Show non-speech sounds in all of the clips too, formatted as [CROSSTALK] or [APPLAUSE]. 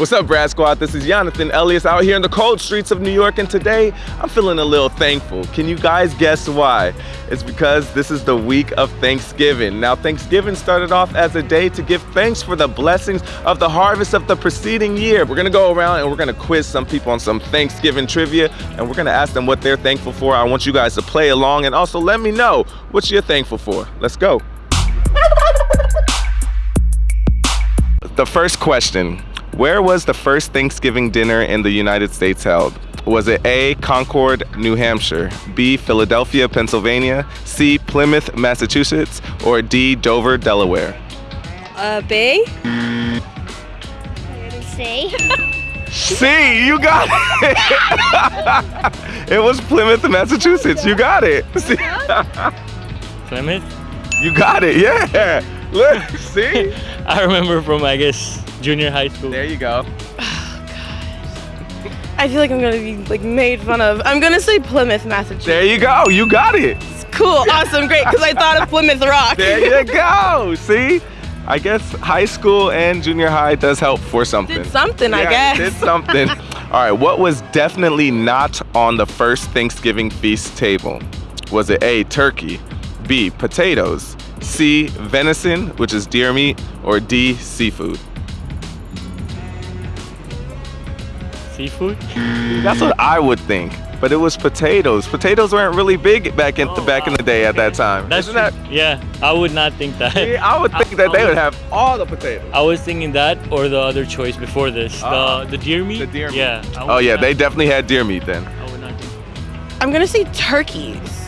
What's up, Brad Squad? This is Jonathan Elias out here in the cold streets of New York, and today I'm feeling a little thankful. Can you guys guess why? It's because this is the week of Thanksgiving. Now, Thanksgiving started off as a day to give thanks for the blessings of the harvest of the preceding year. We're gonna go around and we're gonna quiz some people on some Thanksgiving trivia, and we're gonna ask them what they're thankful for. I want you guys to play along and also let me know what you're thankful for. Let's go. [LAUGHS] The first question where was the first Thanksgiving dinner in the United States held? Was it A, Concord, New Hampshire, B, Philadelphia, Pennsylvania, C, Plymouth, Massachusetts, or D, Dover, Delaware? Uh, B? C. [LAUGHS] C, you got it! [LAUGHS] it was Plymouth, Massachusetts. You got it. [LAUGHS] See? Plymouth? You got it, yeah. Look, see? I remember from, I guess, junior high school. There you go. [SIGHS] Oh gosh. I feel like I'm gonna be like made fun of. I'm gonna say Plymouth, Massachusetts. There you go. You got it. Cool, awesome, great, because I thought of Plymouth Rock. There you go. See? I guess high school and junior high does help for something. Did something, I guess. Did something. [LAUGHS] All right, what was definitely not on the first Thanksgiving feast table? Was it A, turkey, B, potatoes, C, venison, which is deer meat, or D, seafood? Seafood? That's what I would think. But it was potatoes. Potatoes weren't really big back in Oh, back in the day at that time. That's Isn't that? Yeah, I would not think that. See, I would think [LAUGHS] that they would have all the potatoes. I was thinking that or the other choice before this. Ah, the the deer meat? the deer meat. Yeah. Oh yeah, they definitely had deer meat then. I would not think I'm gonna say turkeys.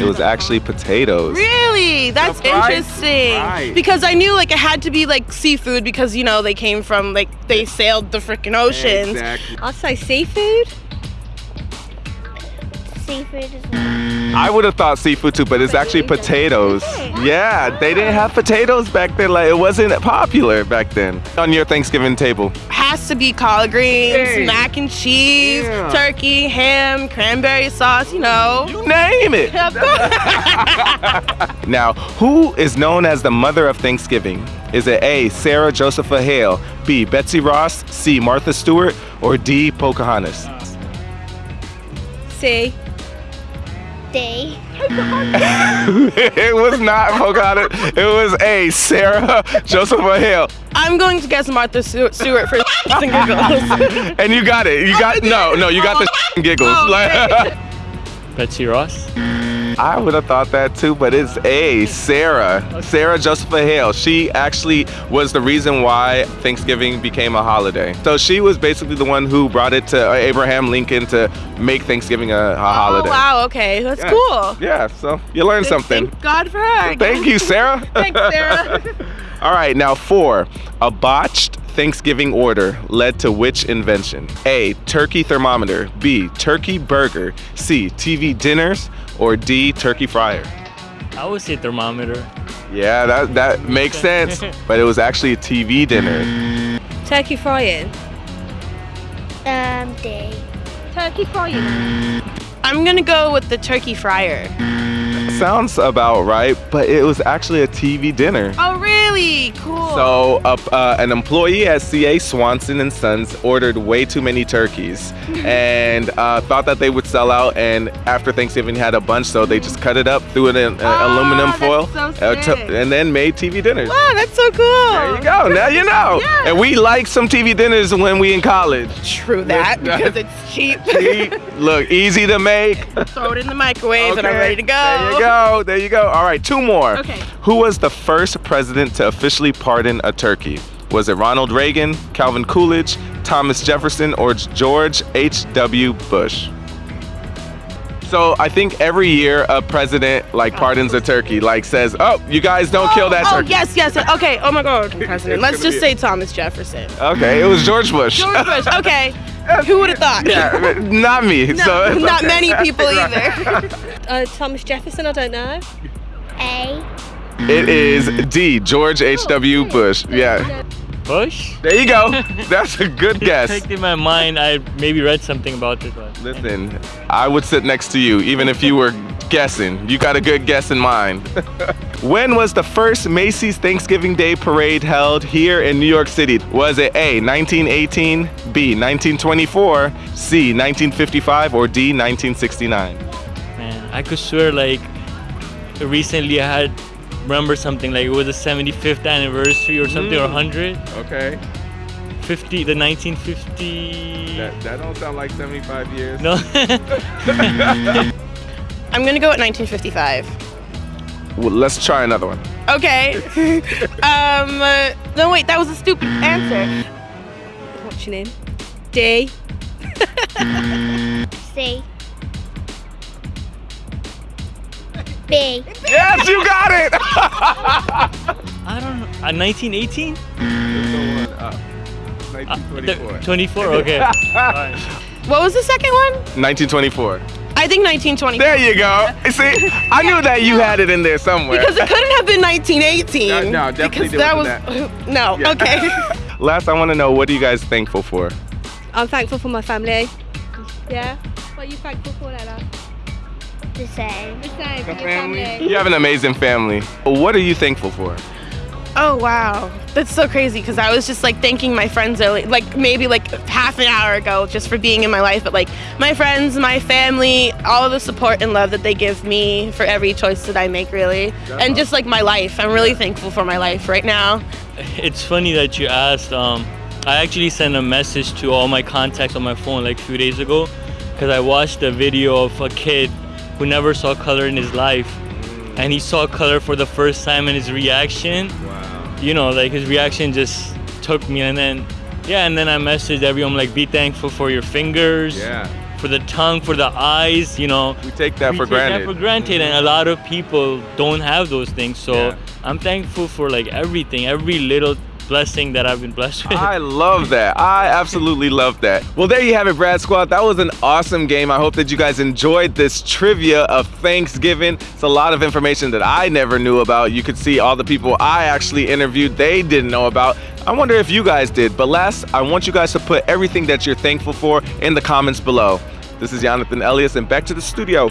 It was actually potatoes. Really? That's Surprise, interesting. surprise. Because I knew like it had to be like seafood because you know they came from like they sailed the freaking oceans. Exactly. I'll say seafood. Seafood is not. I would have thought seafood too, but it's actually potatoes. Yeah, they didn't have potatoes back then. Like it wasn't popular back then. On your Thanksgiving table. Has to be collard greens, Hey. mac and cheese, Yeah. turkey, ham, cranberry sauce. You know. You name it. [LAUGHS] Now, who is known as the mother of Thanksgiving? Is it A. Sarah Josepha Hale, B. Betsy Ross, C. Martha Stewart, or D. Pocahontas? See. D. [LAUGHS] it was not Pocahontas. It was A. Sarah Josepha Hale. I'm going to guess Martha Stewart Stewart for and giggles. [LAUGHS] And you got it. You got no, no. You got the giggles. Oh, Like- Betsy [LAUGHS] Ross? I would have thought that too, but it's A, Sarah. Sarah Josepha Hale. She actually was the reason why Thanksgiving became a holiday. So she was basically the one who brought it to Abraham Lincoln to make Thanksgiving a, a oh, holiday. Oh wow. Okay, that's Yeah. cool. Yeah, so you learned something. Thank God for her. Thank you, Sarah. [LAUGHS] Thanks, Sarah. [LAUGHS] All right, now four. A botched Thanksgiving order led to which invention? A. Turkey thermometer. B. Turkey burger. C. TV dinners. Or D. Turkey fryer. I would say thermometer. Yeah, that that makes sense. [LAUGHS] But it was actually a TV dinner. Turkey frying. Um, D. Turkey frying. I'm gonna go with the turkey fryer. Sounds about right, but it was actually a TV dinner. Oh really? Cool. So, uh, uh, an employee at CA Swanson and Sons ordered way too many turkeys [LAUGHS] and uh, thought that they would sell out. And after Thanksgiving, had a bunch, so they just cut it up, threw it in Oh, aluminum foil, so uh, and then made TV dinners. wow, that's so cool. There you go. Now you know. [LAUGHS] Yeah. And we like some TV dinners when we in college. True that because [LAUGHS] it's cheap. See? Look, easy to make. Throw it in the microwave and I'm ready to go. There you go. There you go. All right, two more. Okay. Who was the first president to officially pardon a turkey? Was it Ronald Reagan, Calvin Coolidge, Thomas Jefferson, or George H.W. Bush? So I think every year a president like pardons a turkey, like says, "Oh, you guys don't kill that oh, turkey." yes, yes. Okay. Oh my God, [LAUGHS] president. Let's just be- say Thomas Jefferson. Okay, it was George Bush. George Bush. [LAUGHS] Okay. Who would have thought? yeah, not me. [LAUGHS] No, so not okay. many people either. Uh, Thomas Jefferson, I don't know. A. It is D. George H.W. Bush. Yeah. Bush? There you go. [LAUGHS] That's a good guess. Clicked in my mind. I maybe read something about this one. Listen, I would sit next to you even if you were guessing. You got a good guess in mind. [LAUGHS] When was the first Macy's Thanksgiving Day Parade held here in New York City? Was it A, 1918, B, 1924, C, 1955, or D, 1969? Man, I could swear like recently I had remember something like it was the 75th anniversary or something or 100 Okay. 50 the 1950 that don't sound like 75 years. no [LAUGHS] I'm gonna go at 1955. Well, let's try another one. Okay. [LAUGHS] um. uh, no, wait. That was a stupid answer. What's your name? D. C. B. Yes, you got it! [LAUGHS] I don't know uh, 1918 up. Uh, 24 okay Alright. [LAUGHS] What was the second one? 1924. I think 1920. There you go. See, I knew that you had it in there somewhere. Because it couldn't have been 1918. No, no, definitely because that was wasn't [LAUGHS] no. Yeah. Okay. Last, I want to know what are you guys thankful for? I'm thankful for my family. Yeah. What are you thankful for, Ella? The same. The same. For your family. You have an amazing family. What are you thankful for? oh wow, that's so crazy. Because I was just like thanking my friends early, like maybe like half an hour ago, just for being in my life. But like my friends, my family, all of the support and love that they give me for every choice that I make, really, and just like my life. I'm really thankful for my life right now. it's funny that you asked um I actually sent a message to all my contacts on my phone like a few days ago because I watched a video of a kid who never saw color in his life mm. and he saw color for the first time and his reaction Wow. you know, like his reaction just took me and then yeah, and then I messaged everyone like be thankful for your fingers, Yeah. for the tongue, for the eyes, you know. We take that we for take granted. that for granted and a mm-hmm. lot of people don't have those things. So Yeah. I'm thankful for like everything, every little blessing that I've been blessed with. I love that. I absolutely love that. Well, there you have it, Brad Squad. That was an awesome game. I hope that you guys enjoyed this trivia of Thanksgiving. It's a lot of information that I never knew about. You could see all the people I actually interviewed, they didn't know about. I wonder if you guys did. But last, I want you guys to put everything that you're thankful for in the comments below. This is Jonathan Elias, and back to the studio.